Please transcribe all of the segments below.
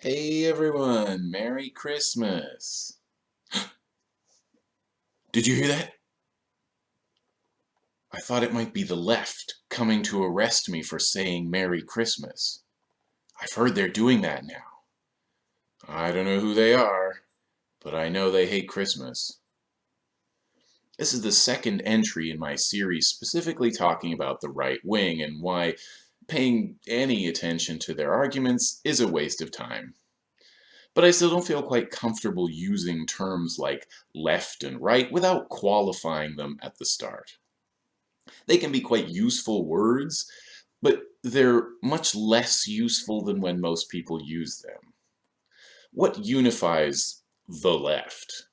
Hey everyone, Merry Christmas. Did you hear that? I thought it might be the left coming to arrest me for saying Merry Christmas. I've heard they're doing that now. I don't know who they are, but I know they hate Christmas. This is the second entry in my series specifically talking about the right wing and why paying any attention to their arguments is a waste of time. But I still don't feel quite comfortable using terms like left and right without qualifying them at the start. They can be quite useful words, but they're much less useful than when most people use them. What unifies the left?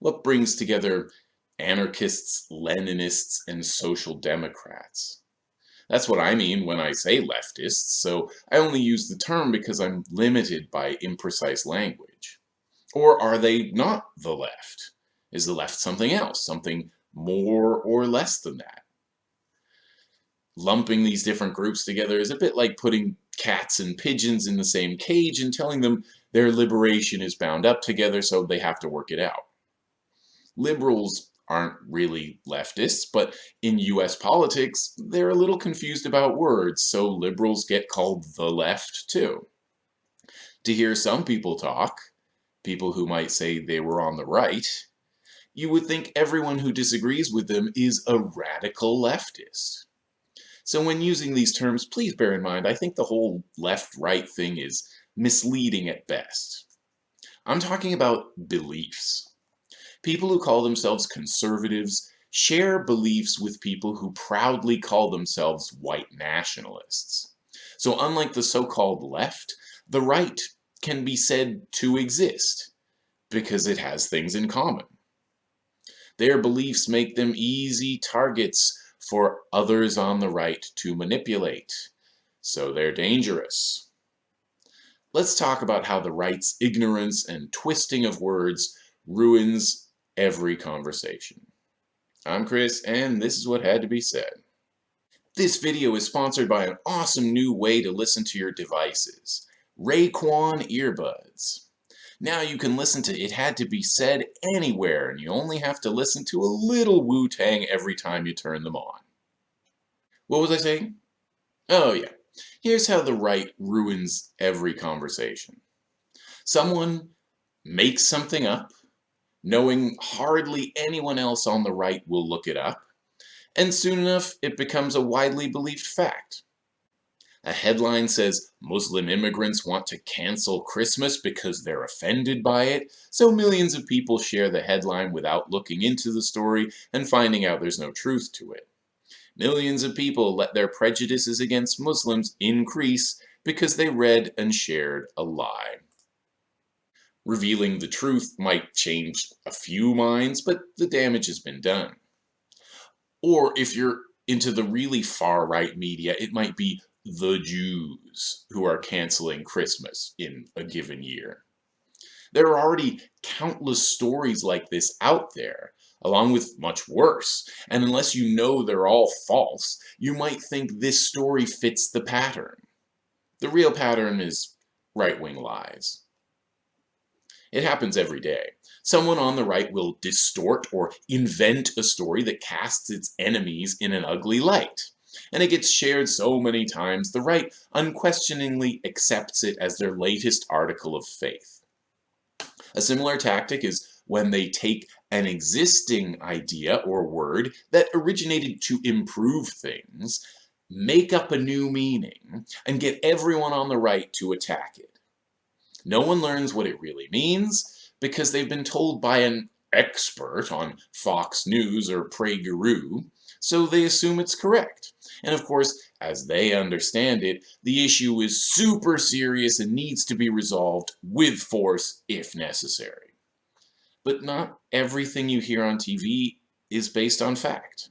What brings together anarchists, Leninists, and social democrats? That's what I mean when I say leftists, so I only use the term because I'm limited by imprecise language. Or are they not the left? Is the left something else, something more or less than that? Lumping these different groups together is a bit like putting cats and pigeons in the same cage and telling them their liberation is bound up together so they have to work it out. Liberals aren't really leftists, but in US politics, they're a little confused about words, so liberals get called the left too. To hear some people talk, people who might say they were on the right, you would think everyone who disagrees with them is a radical leftist. So when using these terms, please bear in mind, I think the whole left-right thing is misleading at best. I'm talking about beliefs. People who call themselves conservatives share beliefs with people who proudly call themselves white nationalists. So unlike the so-called left, the right can be said to exist because it has things in common. Their beliefs make them easy targets for others on the right to manipulate, so they're dangerous. Let's talk about how the right's ignorance and twisting of words ruins every conversation. I'm Chris, and this is what had to be said. This video is sponsored by an awesome new way to listen to your devices, Raekwon earbuds. Now you can listen to It Had to Be Said anywhere, and you only have to listen to a little Wu-Tang every time you turn them on. What was I saying? Oh yeah, here's how the right ruins every conversation. Someone makes something up, knowing hardly anyone else on the right will look it up, and soon enough it becomes a widely believed fact. A headline says Muslim immigrants want to cancel Christmas because they're offended by it, so millions of people share the headline without looking into the story and finding out there's no truth to it. Millions of people let their prejudices against Muslims increase because they read and shared a lie revealing the truth might change a few minds, but the damage has been done. Or if you're into the really far right media, it might be the Jews who are canceling Christmas in a given year. There are already countless stories like this out there, along with much worse, and unless you know they're all false, you might think this story fits the pattern. The real pattern is right-wing lies. It happens every day. Someone on the right will distort or invent a story that casts its enemies in an ugly light. And it gets shared so many times, the right unquestioningly accepts it as their latest article of faith. A similar tactic is when they take an existing idea or word that originated to improve things, make up a new meaning, and get everyone on the right to attack it. No one learns what it really means because they've been told by an expert on Fox News or PragerU, so they assume it's correct. And of course, as they understand it, the issue is super serious and needs to be resolved with force if necessary. But not everything you hear on TV is based on fact.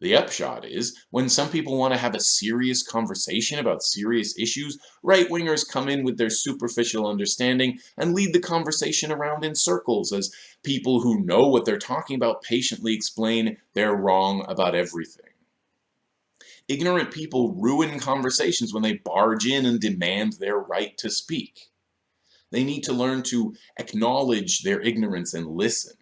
The upshot is, when some people want to have a serious conversation about serious issues, right-wingers come in with their superficial understanding and lead the conversation around in circles as people who know what they're talking about patiently explain they're wrong about everything. Ignorant people ruin conversations when they barge in and demand their right to speak. They need to learn to acknowledge their ignorance and listen.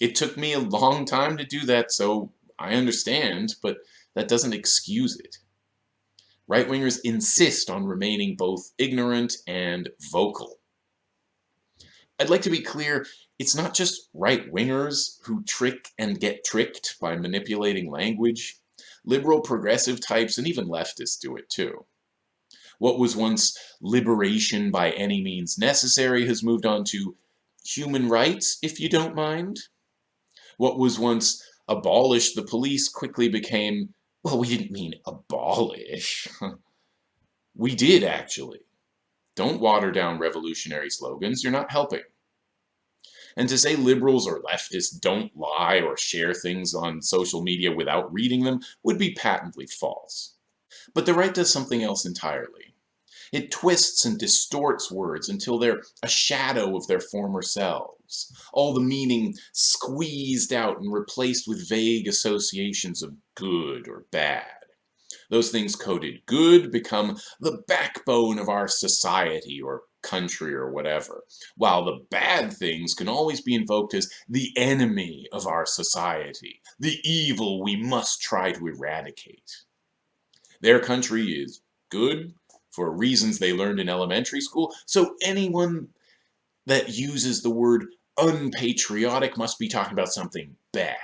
It took me a long time to do that, so I understand, but that doesn't excuse it. Right-wingers insist on remaining both ignorant and vocal. I'd like to be clear, it's not just right-wingers who trick and get tricked by manipulating language. Liberal progressive types and even leftists do it too. What was once liberation by any means necessary has moved on to human rights, if you don't mind. What was once abolish the police quickly became, well, we didn't mean abolish. we did, actually. Don't water down revolutionary slogans, you're not helping. And to say liberals or leftists don't lie or share things on social media without reading them would be patently false. But the right does something else entirely. It twists and distorts words until they're a shadow of their former selves, all the meaning squeezed out and replaced with vague associations of good or bad. Those things coded good become the backbone of our society or country or whatever, while the bad things can always be invoked as the enemy of our society, the evil we must try to eradicate. Their country is good for reasons they learned in elementary school, so anyone that uses the word unpatriotic must be talking about something bad.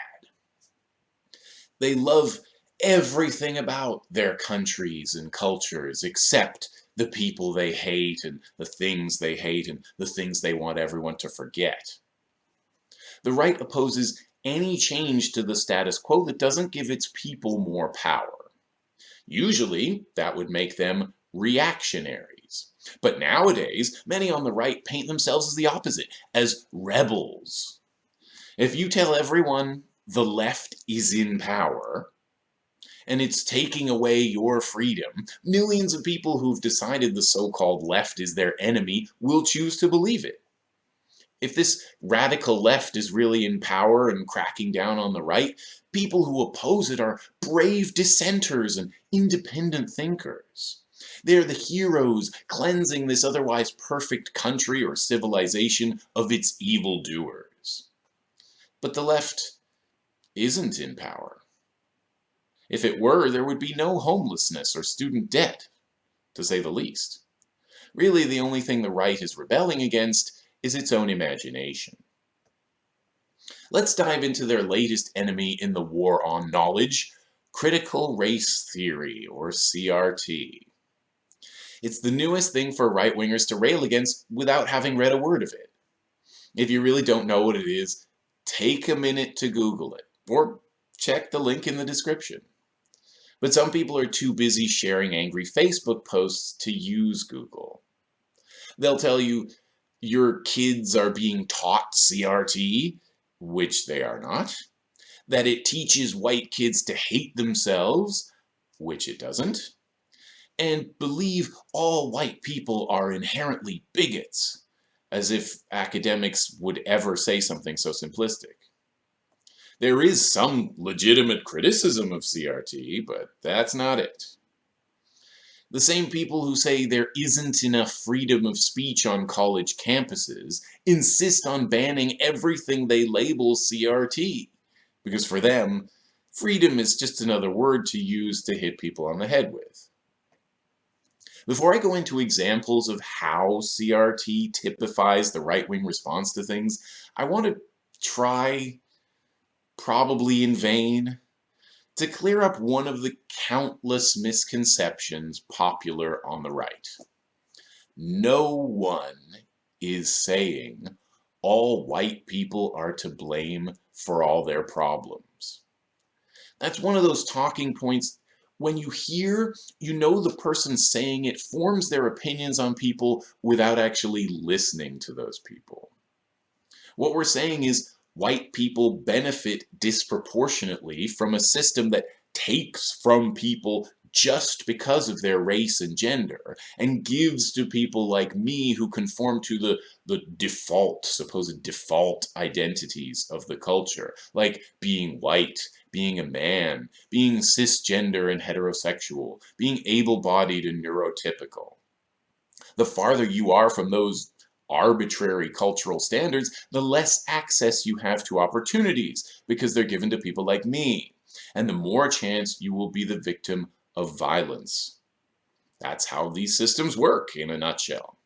They love everything about their countries and cultures except the people they hate and the things they hate and the things they want everyone to forget. The right opposes any change to the status quo that doesn't give its people more power. Usually, that would make them reactionaries. But nowadays, many on the right paint themselves as the opposite, as rebels. If you tell everyone the left is in power, and it's taking away your freedom. Millions of people who've decided the so-called left is their enemy will choose to believe it. If this radical left is really in power and cracking down on the right, people who oppose it are brave dissenters and independent thinkers. They're the heroes cleansing this otherwise perfect country or civilization of its evildoers. But the left isn't in power. If it were, there would be no homelessness or student debt, to say the least. Really, the only thing the right is rebelling against is its own imagination. Let's dive into their latest enemy in the war on knowledge, critical race theory, or CRT. It's the newest thing for right-wingers to rail against without having read a word of it. If you really don't know what it is, take a minute to Google it, or check the link in the description. But some people are too busy sharing angry Facebook posts to use Google. They'll tell you your kids are being taught CRT, which they are not, that it teaches white kids to hate themselves, which it doesn't, and believe all white people are inherently bigots, as if academics would ever say something so simplistic. There is some legitimate criticism of CRT, but that's not it. The same people who say there isn't enough freedom of speech on college campuses insist on banning everything they label CRT, because for them, freedom is just another word to use to hit people on the head with. Before I go into examples of how CRT typifies the right-wing response to things, I want to try probably in vain, to clear up one of the countless misconceptions popular on the right. No one is saying all white people are to blame for all their problems. That's one of those talking points when you hear, you know the person saying it forms their opinions on people without actually listening to those people. What we're saying is white people benefit disproportionately from a system that takes from people just because of their race and gender, and gives to people like me who conform to the, the default, supposed default identities of the culture, like being white, being a man, being cisgender and heterosexual, being able-bodied and neurotypical. The farther you are from those arbitrary cultural standards, the less access you have to opportunities because they're given to people like me, and the more chance you will be the victim of violence. That's how these systems work in a nutshell.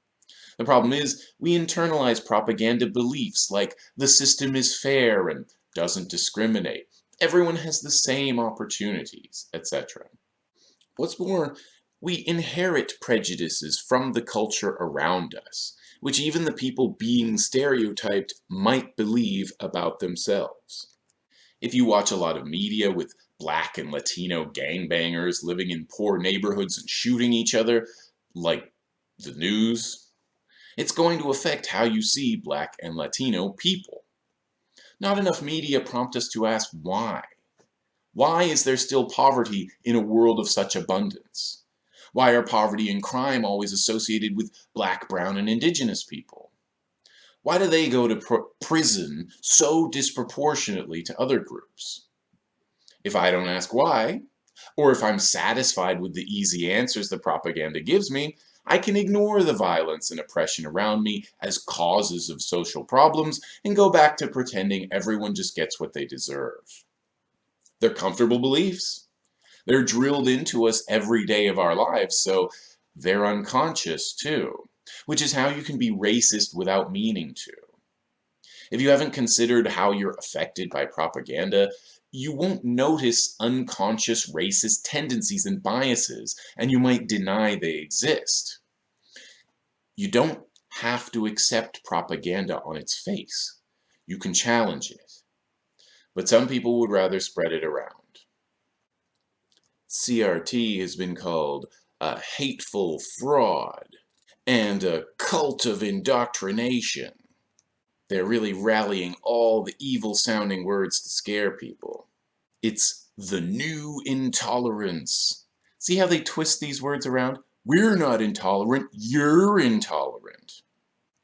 The problem is, we internalize propaganda beliefs like the system is fair and doesn't discriminate, everyone has the same opportunities, etc. What's more, we inherit prejudices from the culture around us, which even the people being stereotyped might believe about themselves. If you watch a lot of media with black and Latino gangbangers living in poor neighborhoods and shooting each other, like the news, it's going to affect how you see black and Latino people. Not enough media prompt us to ask why. Why is there still poverty in a world of such abundance? Why are poverty and crime always associated with black, brown, and indigenous people? Why do they go to pr prison so disproportionately to other groups? If I don't ask why, or if I'm satisfied with the easy answers the propaganda gives me, I can ignore the violence and oppression around me as causes of social problems and go back to pretending everyone just gets what they deserve. They're comfortable beliefs. They're drilled into us every day of our lives, so they're unconscious too, which is how you can be racist without meaning to. If you haven't considered how you're affected by propaganda, you won't notice unconscious racist tendencies and biases, and you might deny they exist. You don't have to accept propaganda on its face. You can challenge it. But some people would rather spread it around. CRT has been called a hateful fraud and a cult of indoctrination. They're really rallying all the evil-sounding words to scare people. It's the new intolerance. See how they twist these words around? We're not intolerant, you're intolerant.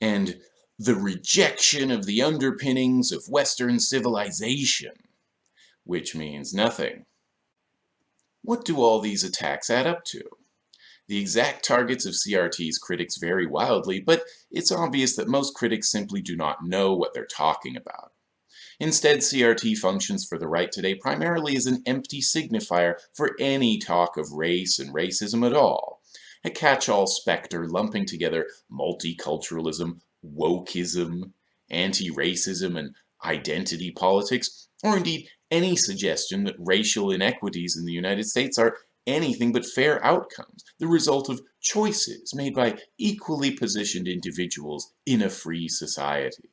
And the rejection of the underpinnings of Western civilization, which means nothing. What do all these attacks add up to? The exact targets of CRT's critics vary wildly, but it's obvious that most critics simply do not know what they're talking about. Instead, CRT functions for the right today primarily as an empty signifier for any talk of race and racism at all. A catch-all specter lumping together multiculturalism, wokeism, anti-racism, and identity politics, or indeed any suggestion that racial inequities in the United States are anything but fair outcomes, the result of choices made by equally positioned individuals in a free society.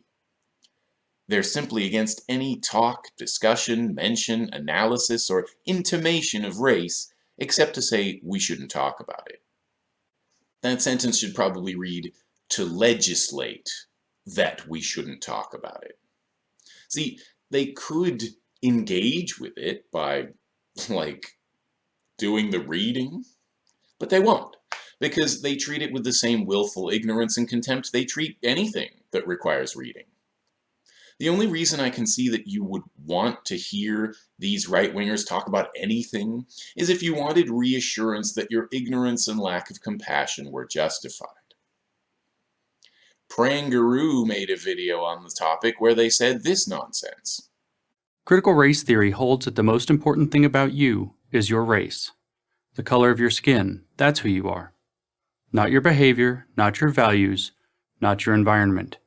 They're simply against any talk, discussion, mention, analysis, or intimation of race, except to say we shouldn't talk about it. That sentence should probably read, to legislate that we shouldn't talk about it. See, they could engage with it by, like, doing the reading, but they won't, because they treat it with the same willful ignorance and contempt they treat anything that requires reading. The only reason I can see that you would want to hear these right-wingers talk about anything is if you wanted reassurance that your ignorance and lack of compassion were justified. PragerU made a video on the topic where they said this nonsense. Critical race theory holds that the most important thing about you is your race. The color of your skin, that's who you are. Not your behavior, not your values, not your environment.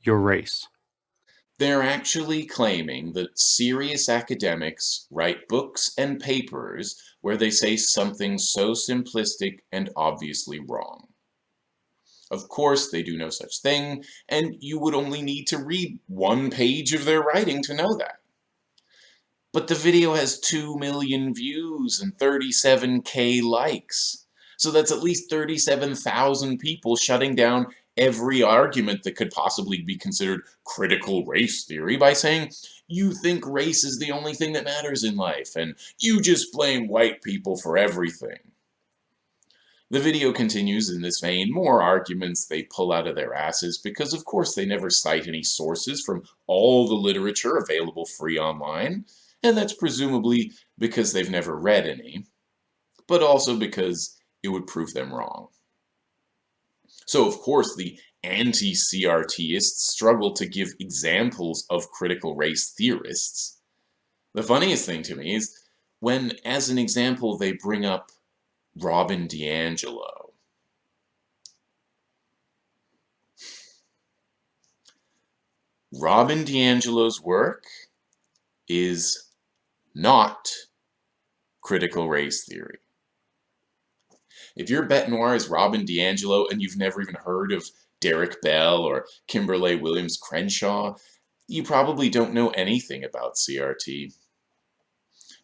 Your race. They're actually claiming that serious academics write books and papers where they say something so simplistic and obviously wrong. Of course, they do no such thing, and you would only need to read one page of their writing to know that. But the video has 2 million views and 37k likes. So that's at least 37,000 people shutting down every argument that could possibly be considered critical race theory by saying, you think race is the only thing that matters in life, and you just blame white people for everything. The video continues in this vein, more arguments they pull out of their asses because of course they never cite any sources from all the literature available free online, and that's presumably because they've never read any, but also because it would prove them wrong. So of course the anti-CRTists struggle to give examples of critical race theorists. The funniest thing to me is when, as an example, they bring up Robin DiAngelo. Robin DiAngelo's work is not critical race theory. If your bet noir is Robin DiAngelo and you've never even heard of Derek Bell or Kimberlé Williams Crenshaw, you probably don't know anything about CRT.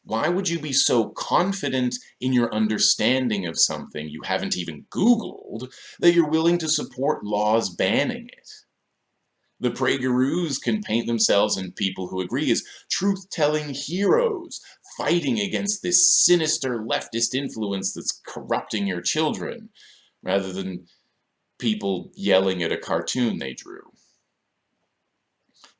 Why would you be so confident in your understanding of something you haven't even Googled that you're willing to support laws banning it? The PragerUs can paint themselves and people who agree as truth-telling heroes, fighting against this sinister leftist influence that's corrupting your children, rather than people yelling at a cartoon they drew.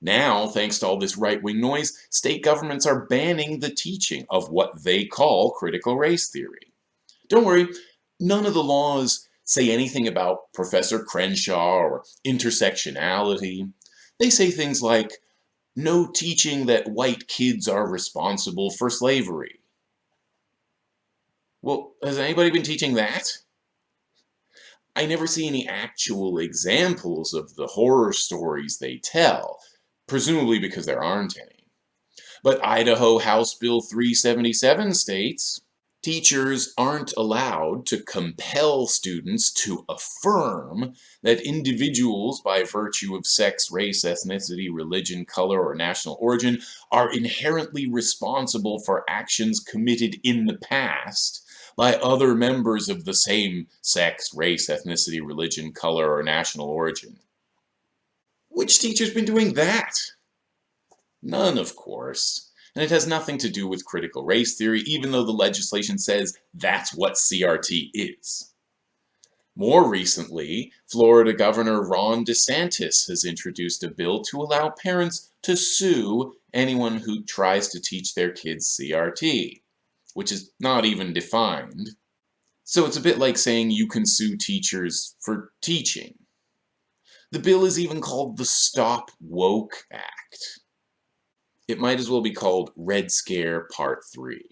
Now, thanks to all this right-wing noise, state governments are banning the teaching of what they call critical race theory. Don't worry, none of the laws say anything about Professor Crenshaw or intersectionality. They say things like, no teaching that white kids are responsible for slavery. Well, has anybody been teaching that? I never see any actual examples of the horror stories they tell, presumably because there aren't any. But Idaho House Bill 377 states, teachers aren't allowed to compel students to affirm that individuals by virtue of sex, race, ethnicity, religion, color, or national origin are inherently responsible for actions committed in the past by other members of the same sex, race, ethnicity, religion, color, or national origin. Which teacher's been doing that? None, of course. And it has nothing to do with critical race theory, even though the legislation says that's what CRT is. More recently, Florida Governor Ron DeSantis has introduced a bill to allow parents to sue anyone who tries to teach their kids CRT, which is not even defined. So it's a bit like saying you can sue teachers for teaching. The bill is even called the Stop Woke Act. It might as well be called Red Scare Part 3.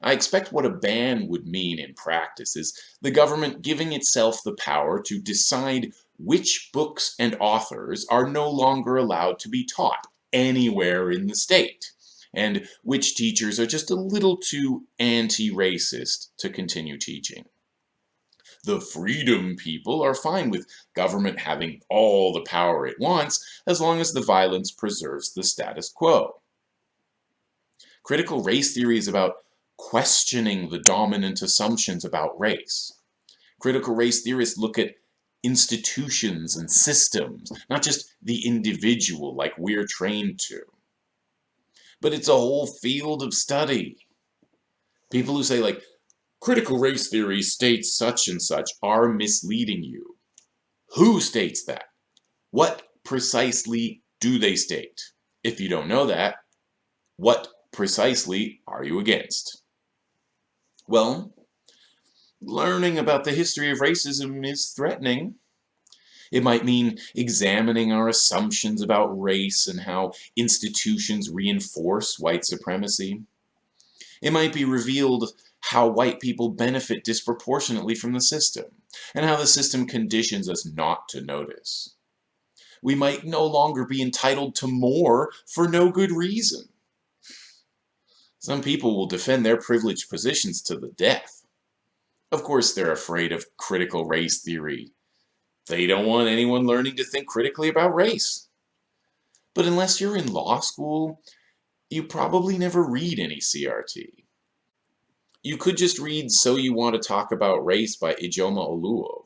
I expect what a ban would mean in practice is the government giving itself the power to decide which books and authors are no longer allowed to be taught anywhere in the state, and which teachers are just a little too anti-racist to continue teaching. The freedom people are fine with government having all the power it wants as long as the violence preserves the status quo. Critical race theory is about questioning the dominant assumptions about race. Critical race theorists look at institutions and systems, not just the individual like we're trained to. But it's a whole field of study. People who say like, critical race theory states such and such are misleading you. Who states that? What precisely do they state? If you don't know that, what precisely are you against? Well, learning about the history of racism is threatening. It might mean examining our assumptions about race and how institutions reinforce white supremacy. It might be revealed how white people benefit disproportionately from the system, and how the system conditions us not to notice. We might no longer be entitled to more for no good reason. Some people will defend their privileged positions to the death. Of course, they're afraid of critical race theory. They don't want anyone learning to think critically about race. But unless you're in law school, you probably never read any CRT. You could just read So You Want to Talk About Race by Ijeoma Oluo.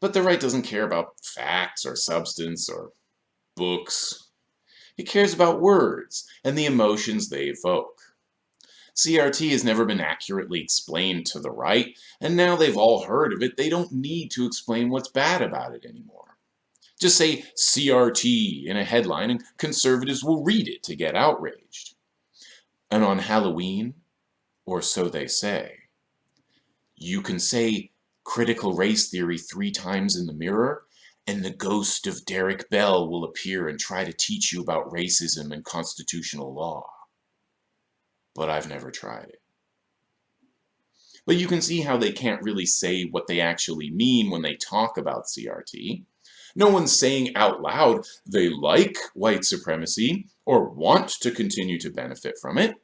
But the right doesn't care about facts or substance or books. It cares about words and the emotions they evoke. CRT has never been accurately explained to the right, and now they've all heard of it, they don't need to explain what's bad about it anymore. Just say CRT in a headline and conservatives will read it to get outraged. And on Halloween, or so they say, you can say critical race theory three times in the mirror, and the ghost of Derek Bell will appear and try to teach you about racism and constitutional law but I've never tried it. But you can see how they can't really say what they actually mean when they talk about CRT. No one's saying out loud they like white supremacy or want to continue to benefit from it.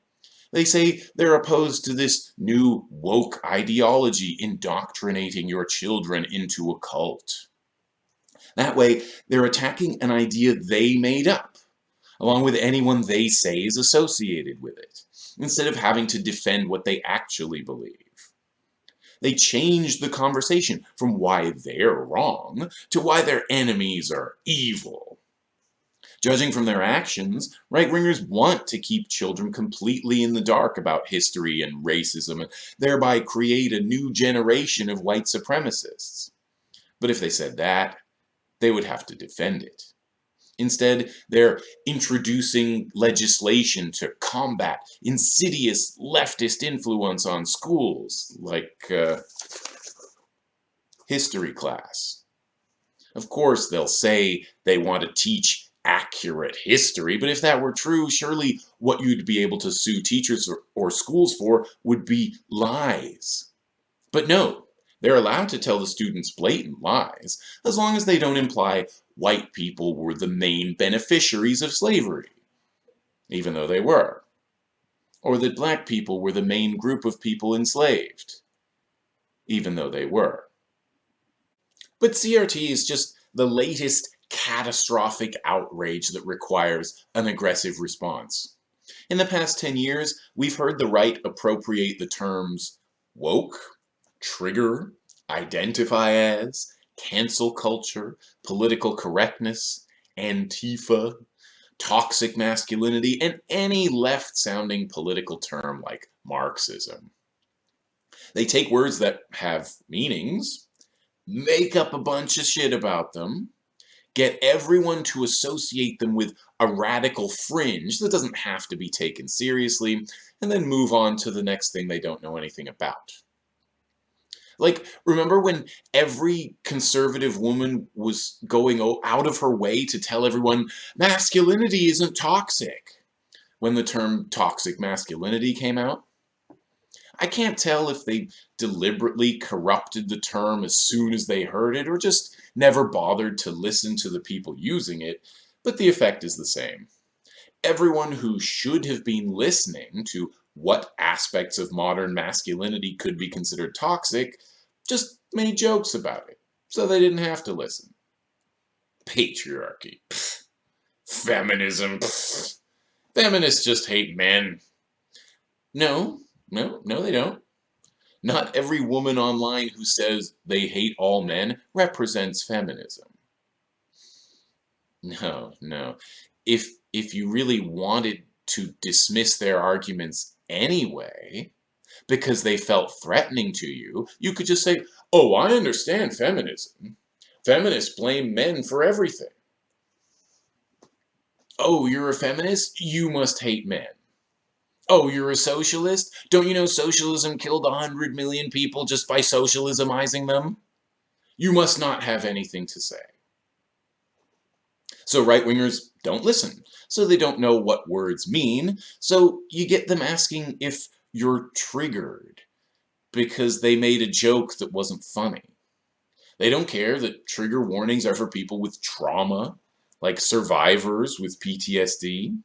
They say they're opposed to this new woke ideology indoctrinating your children into a cult. That way, they're attacking an idea they made up, along with anyone they say is associated with it instead of having to defend what they actually believe. They change the conversation from why they're wrong to why their enemies are evil. Judging from their actions, right-wingers want to keep children completely in the dark about history and racism and thereby create a new generation of white supremacists. But if they said that, they would have to defend it. Instead, they're introducing legislation to combat insidious leftist influence on schools, like uh, history class. Of course, they'll say they want to teach accurate history, but if that were true, surely what you'd be able to sue teachers or, or schools for would be lies. But no, they're allowed to tell the students blatant lies, as long as they don't imply white people were the main beneficiaries of slavery, even though they were. Or that black people were the main group of people enslaved, even though they were. But CRT is just the latest catastrophic outrage that requires an aggressive response. In the past 10 years, we've heard the right appropriate the terms woke, trigger, identify as, cancel culture, political correctness, Antifa, toxic masculinity, and any left-sounding political term like Marxism. They take words that have meanings, make up a bunch of shit about them, get everyone to associate them with a radical fringe that doesn't have to be taken seriously, and then move on to the next thing they don't know anything about. Like, remember when every conservative woman was going out of her way to tell everyone masculinity isn't toxic when the term toxic masculinity came out? I can't tell if they deliberately corrupted the term as soon as they heard it or just never bothered to listen to the people using it, but the effect is the same. Everyone who should have been listening to what aspects of modern masculinity could be considered toxic, just made jokes about it, so they didn't have to listen. Patriarchy. Pfft. Feminism. Pfft. Feminists just hate men. No, no, no they don't. Not every woman online who says they hate all men represents feminism. No, no. If, if you really wanted to dismiss their arguments anyway, because they felt threatening to you, you could just say, oh, I understand feminism. Feminists blame men for everything. Oh, you're a feminist? You must hate men. Oh, you're a socialist? Don't you know socialism killed a 100 million people just by socialismizing them? You must not have anything to say. So right-wingers don't listen, so they don't know what words mean, so you get them asking if you're triggered because they made a joke that wasn't funny. They don't care that trigger warnings are for people with trauma, like survivors with PTSD.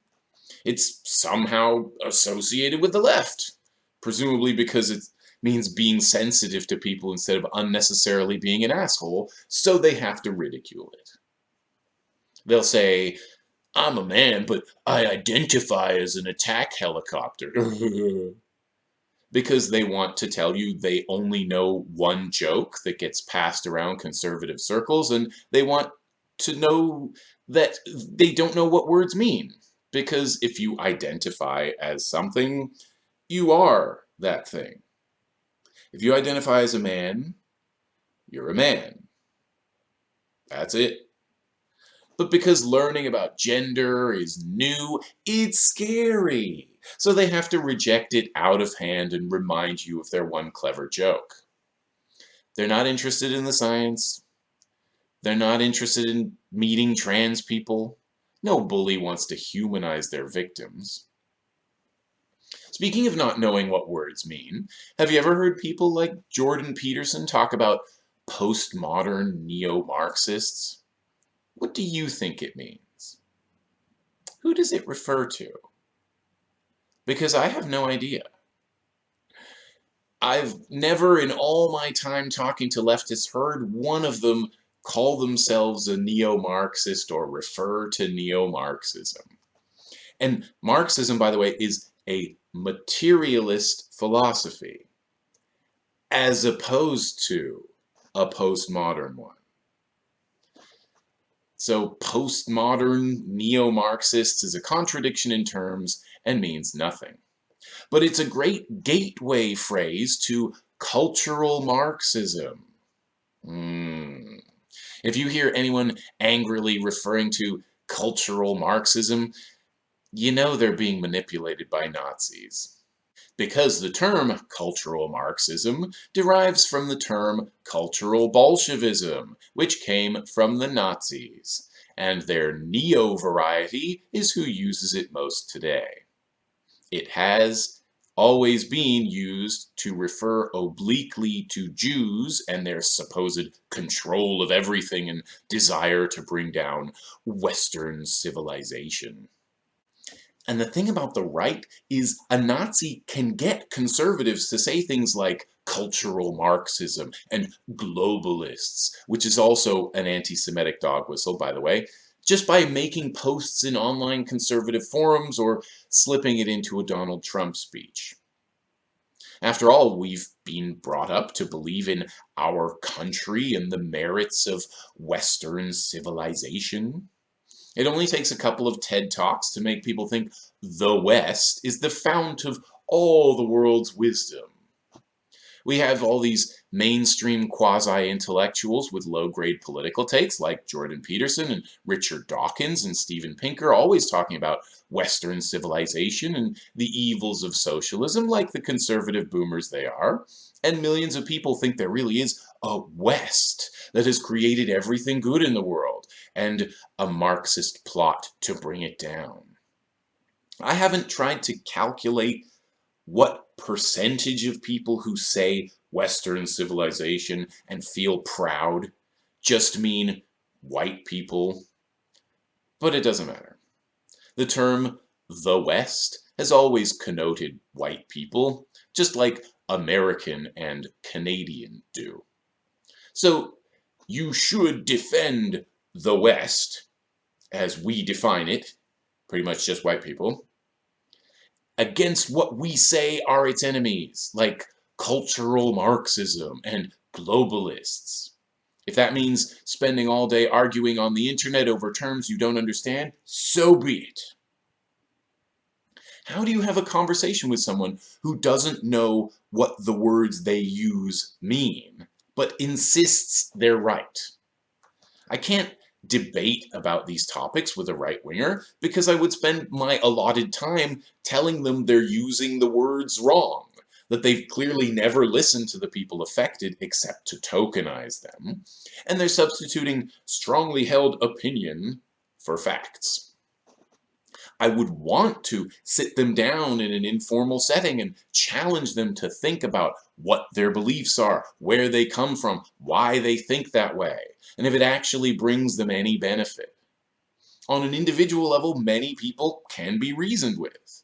It's somehow associated with the left, presumably because it means being sensitive to people instead of unnecessarily being an asshole, so they have to ridicule it. They'll say, I'm a man, but I identify as an attack helicopter. because they want to tell you they only know one joke that gets passed around conservative circles and they want to know that they don't know what words mean. Because if you identify as something, you are that thing. If you identify as a man, you're a man. That's it. But because learning about gender is new, it's scary. So they have to reject it out of hand and remind you of their one clever joke. They're not interested in the science. They're not interested in meeting trans people. No bully wants to humanize their victims. Speaking of not knowing what words mean, have you ever heard people like Jordan Peterson talk about postmodern neo-Marxists? What do you think it means? Who does it refer to? Because I have no idea. I've never in all my time talking to leftists heard one of them call themselves a neo-Marxist or refer to neo-Marxism. And Marxism, by the way, is a materialist philosophy as opposed to a postmodern one. So postmodern neo-Marxists is a contradiction in terms and means nothing. But it's a great gateway phrase to cultural Marxism. Mm. If you hear anyone angrily referring to cultural Marxism, you know they're being manipulated by Nazis. Because the term cultural Marxism derives from the term cultural Bolshevism, which came from the Nazis, and their neo-variety is who uses it most today. It has always being used to refer obliquely to Jews and their supposed control of everything and desire to bring down Western civilization. And the thing about the right is a Nazi can get conservatives to say things like cultural Marxism and globalists, which is also an anti-Semitic dog whistle, by the way, just by making posts in online conservative forums or slipping it into a Donald Trump speech. After all, we've been brought up to believe in our country and the merits of Western civilization. It only takes a couple of TED Talks to make people think the West is the fount of all the world's wisdom. We have all these mainstream quasi-intellectuals with low-grade political takes like Jordan Peterson and Richard Dawkins and Steven Pinker always talking about Western civilization and the evils of socialism like the conservative boomers they are. And millions of people think there really is a West that has created everything good in the world and a Marxist plot to bring it down. I haven't tried to calculate what percentage of people who say Western civilization and feel proud just mean white people. But it doesn't matter. The term the West has always connoted white people, just like American and Canadian do. So you should defend the West, as we define it, pretty much just white people, against what we say are its enemies, like cultural Marxism and globalists. If that means spending all day arguing on the internet over terms you don't understand, so be it. How do you have a conversation with someone who doesn't know what the words they use mean, but insists they're right? I can't debate about these topics with a right-winger because I would spend my allotted time telling them they're using the words wrong, that they've clearly never listened to the people affected except to tokenize them, and they're substituting strongly held opinion for facts. I would want to sit them down in an informal setting and challenge them to think about what their beliefs are, where they come from, why they think that way, and if it actually brings them any benefit. On an individual level, many people can be reasoned with.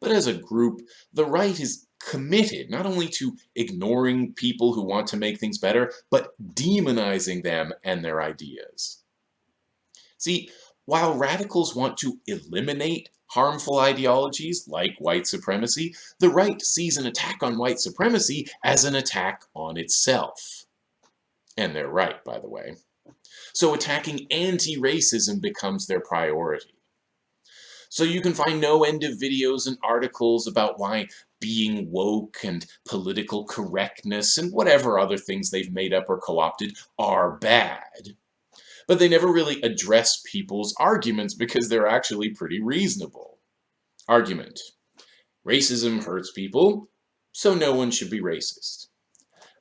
But as a group, the right is committed not only to ignoring people who want to make things better, but demonizing them and their ideas. See, while radicals want to eliminate harmful ideologies like white supremacy, the right sees an attack on white supremacy as an attack on itself. And they're right, by the way. So attacking anti-racism becomes their priority. So you can find no end of videos and articles about why being woke and political correctness and whatever other things they've made up or co-opted are bad. But they never really address people's arguments because they're actually pretty reasonable. Argument. Racism hurts people, so no one should be racist.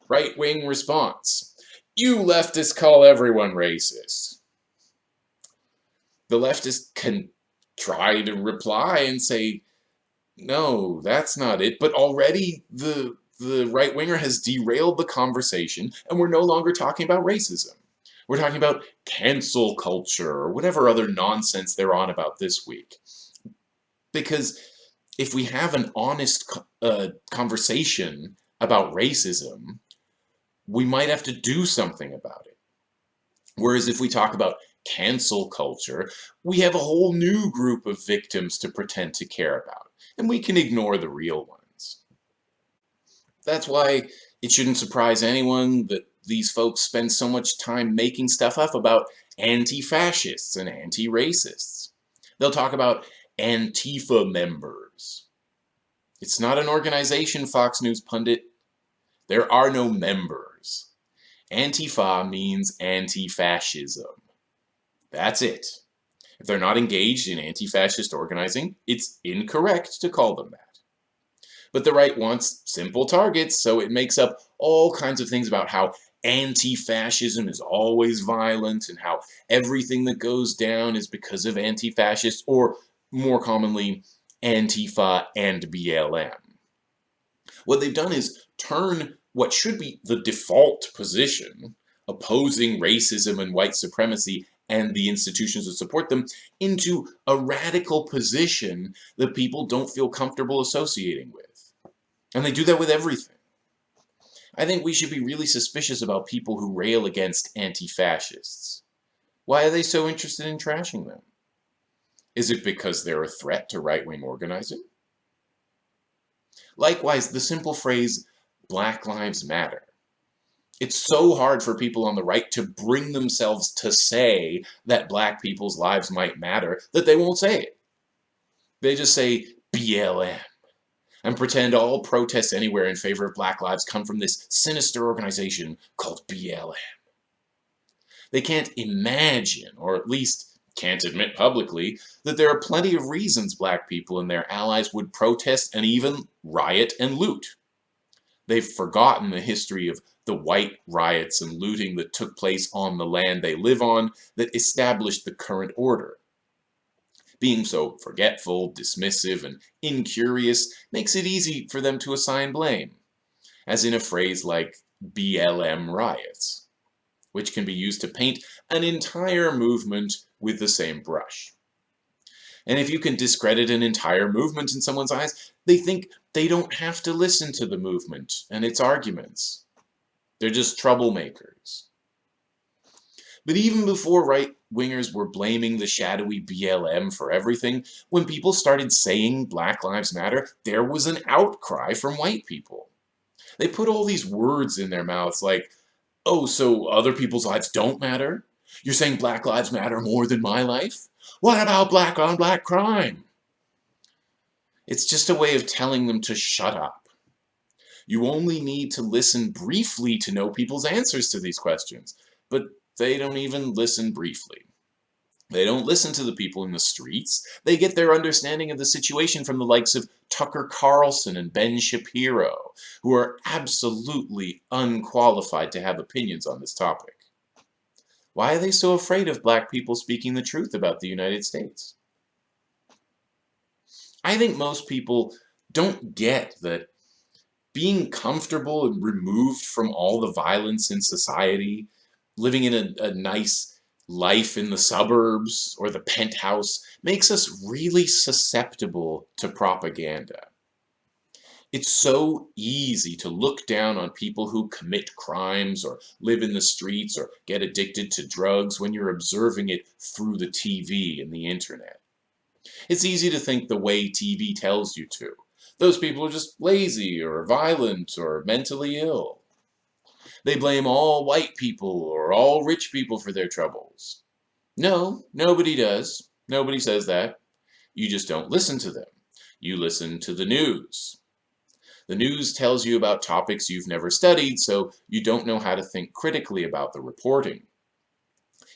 Right-wing response. You leftists call everyone racist. The leftists can try to reply and say, no, that's not it. But already the, the right winger has derailed the conversation and we're no longer talking about racism. We're talking about cancel culture or whatever other nonsense they're on about this week. Because if we have an honest uh, conversation about racism, we might have to do something about it. Whereas if we talk about cancel culture, we have a whole new group of victims to pretend to care about, and we can ignore the real ones. That's why it shouldn't surprise anyone that these folks spend so much time making stuff up about anti-fascists and anti-racists. They'll talk about Antifa members. It's not an organization, Fox News pundit. There are no members. Antifa means anti-fascism. That's it. If they're not engaged in anti-fascist organizing, it's incorrect to call them that. But the right wants simple targets, so it makes up all kinds of things about how anti-fascism is always violent and how everything that goes down is because of anti-fascists, or more commonly, Antifa and BLM. What they've done is turn what should be the default position, opposing racism and white supremacy and the institutions that support them into a radical position that people don't feel comfortable associating with. And they do that with everything. I think we should be really suspicious about people who rail against anti-fascists. Why are they so interested in trashing them? Is it because they're a threat to right-wing organizing? Likewise, the simple phrase, Black Lives Matter, it's so hard for people on the right to bring themselves to say that black people's lives might matter that they won't say it. They just say BLM and pretend all protests anywhere in favor of black lives come from this sinister organization called BLM. They can't imagine, or at least can't admit publicly, that there are plenty of reasons black people and their allies would protest and even riot and loot. They've forgotten the history of the white riots and looting that took place on the land they live on that established the current order. Being so forgetful, dismissive, and incurious makes it easy for them to assign blame, as in a phrase like BLM riots, which can be used to paint an entire movement with the same brush. And if you can discredit an entire movement in someone's eyes, they think they don't have to listen to the movement and its arguments. They're just troublemakers. But even before right-wingers were blaming the shadowy BLM for everything, when people started saying Black Lives Matter, there was an outcry from white people. They put all these words in their mouths like, oh, so other people's lives don't matter? You're saying Black Lives Matter more than my life? What about black on black crime? It's just a way of telling them to shut up. You only need to listen briefly to know people's answers to these questions, but they don't even listen briefly. They don't listen to the people in the streets. They get their understanding of the situation from the likes of Tucker Carlson and Ben Shapiro, who are absolutely unqualified to have opinions on this topic. Why are they so afraid of black people speaking the truth about the United States? I think most people don't get that being comfortable and removed from all the violence in society, living in a, a nice life in the suburbs or the penthouse, makes us really susceptible to propaganda. It's so easy to look down on people who commit crimes or live in the streets or get addicted to drugs when you're observing it through the TV and the internet. It's easy to think the way TV tells you to. Those people are just lazy or violent or mentally ill. They blame all white people or all rich people for their troubles. No, nobody does. Nobody says that. You just don't listen to them. You listen to the news. The news tells you about topics you've never studied, so you don't know how to think critically about the reporting.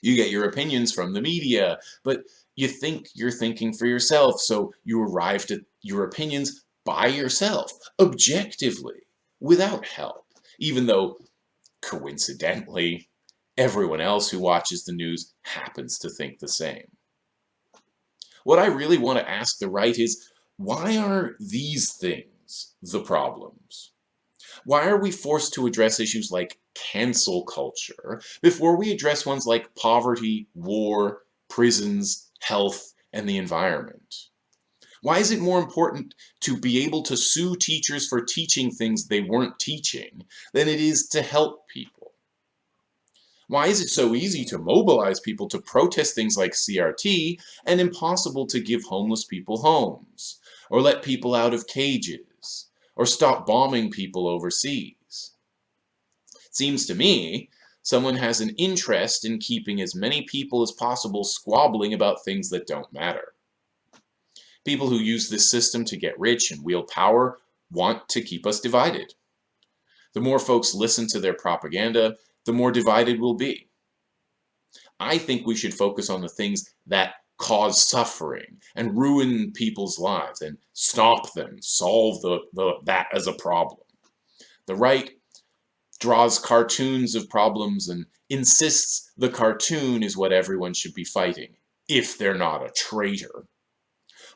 You get your opinions from the media, but you think you're thinking for yourself, so you arrived at your opinions by yourself, objectively, without help, even though, coincidentally, everyone else who watches the news happens to think the same. What I really want to ask the right is, why are these things the problems? Why are we forced to address issues like cancel culture before we address ones like poverty, war, prisons, health, and the environment? Why is it more important to be able to sue teachers for teaching things they weren't teaching than it is to help people? Why is it so easy to mobilize people to protest things like CRT and impossible to give homeless people homes, or let people out of cages, or stop bombing people overseas. It seems to me someone has an interest in keeping as many people as possible squabbling about things that don't matter. People who use this system to get rich and wield power want to keep us divided. The more folks listen to their propaganda, the more divided we'll be. I think we should focus on the things that cause suffering and ruin people's lives and stop them, solve the, the, that as a problem. The right draws cartoons of problems and insists the cartoon is what everyone should be fighting, if they're not a traitor.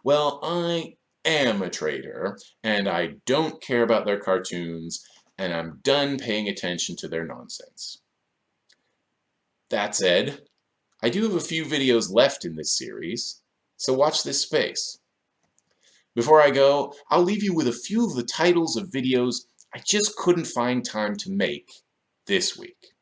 Well, I am a traitor, and I don't care about their cartoons, and I'm done paying attention to their nonsense. That said, I do have a few videos left in this series, so watch this space. Before I go, I'll leave you with a few of the titles of videos I just couldn't find time to make this week.